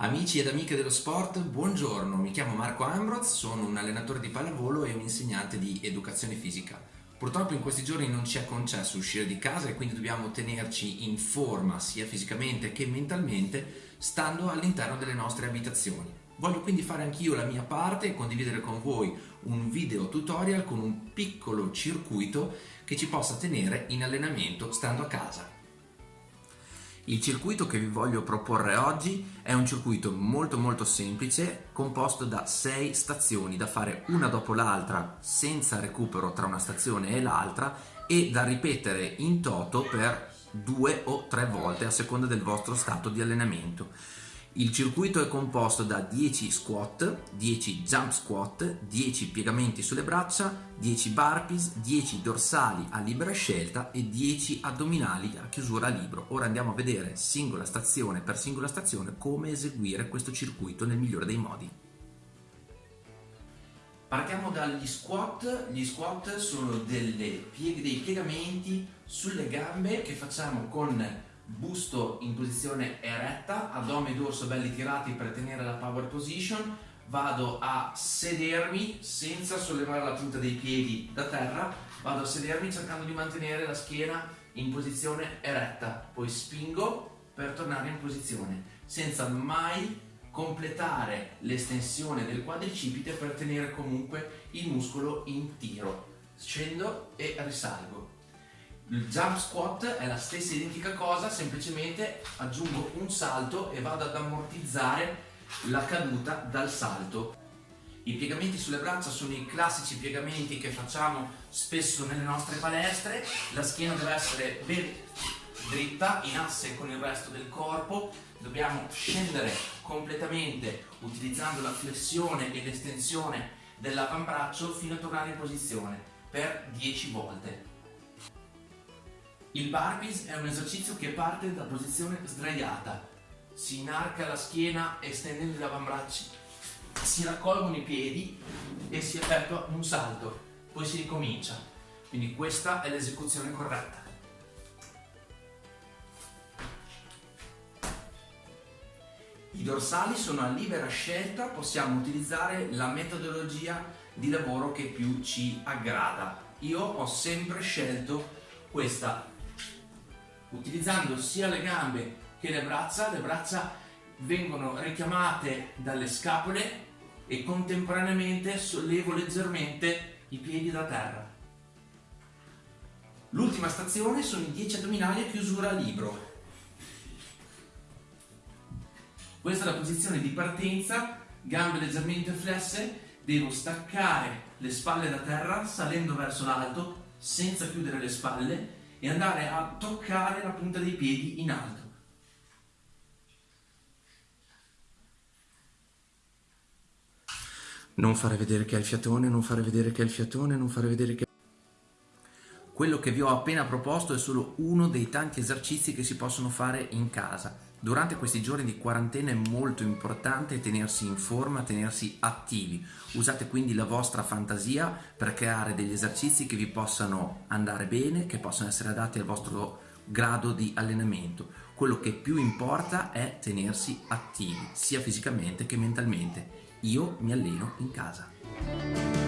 Amici ed amiche dello sport, buongiorno, mi chiamo Marco Ambroz, sono un allenatore di pallavolo e un insegnante di educazione fisica. Purtroppo in questi giorni non ci è concesso uscire di casa e quindi dobbiamo tenerci in forma sia fisicamente che mentalmente stando all'interno delle nostre abitazioni. Voglio quindi fare anch'io la mia parte e condividere con voi un video tutorial con un piccolo circuito che ci possa tenere in allenamento stando a casa. Il circuito che vi voglio proporre oggi è un circuito molto molto semplice composto da 6 stazioni da fare una dopo l'altra senza recupero tra una stazione e l'altra e da ripetere in toto per due o tre volte a seconda del vostro stato di allenamento. Il circuito è composto da 10 squat, 10 jump squat, 10 piegamenti sulle braccia, 10 burpees, 10 dorsali a libera scelta e 10 addominali a chiusura a libro. Ora andiamo a vedere singola stazione per singola stazione come eseguire questo circuito nel migliore dei modi. Partiamo dagli squat, gli squat sono pieg dei piegamenti sulle gambe che facciamo con busto in posizione eretta, addome e dorso belli tirati per tenere la power position, vado a sedermi senza sollevare la punta dei piedi da terra, vado a sedermi cercando di mantenere la schiena in posizione eretta, poi spingo per tornare in posizione, senza mai completare l'estensione del quadricipite per tenere comunque il muscolo in tiro. Scendo e risalgo. Il jump squat è la stessa identica cosa, semplicemente aggiungo un salto e vado ad ammortizzare la caduta dal salto. I piegamenti sulle braccia sono i classici piegamenti che facciamo spesso nelle nostre palestre, la schiena deve essere ben dritta, in asse con il resto del corpo, dobbiamo scendere completamente utilizzando la flessione e l'estensione dell'avambraccio fino a tornare in posizione per 10 volte. Il burpees è un esercizio che parte da posizione sdraiata, si inarca la schiena estendendo gli avambracci, si raccolgono i piedi e si effettua un salto, poi si ricomincia. Quindi questa è l'esecuzione corretta. I dorsali sono a libera scelta, possiamo utilizzare la metodologia di lavoro che più ci aggrada. Io ho sempre scelto questa utilizzando sia le gambe che le braccia, le braccia vengono richiamate dalle scapole e contemporaneamente sollevo leggermente i piedi da terra. L'ultima stazione sono i 10 addominali a chiusura a libro. Questa è la posizione di partenza, gambe leggermente flesse, devo staccare le spalle da terra salendo verso l'alto senza chiudere le spalle e andare a toccare la punta dei piedi in alto. Non fare vedere che hai il fiatone, non fare vedere che hai il fiatone, non fare vedere che... Quello che vi ho appena proposto è solo uno dei tanti esercizi che si possono fare in casa. Durante questi giorni di quarantena è molto importante tenersi in forma, tenersi attivi. Usate quindi la vostra fantasia per creare degli esercizi che vi possano andare bene, che possano essere adatti al vostro grado di allenamento. Quello che più importa è tenersi attivi, sia fisicamente che mentalmente. Io mi alleno in casa.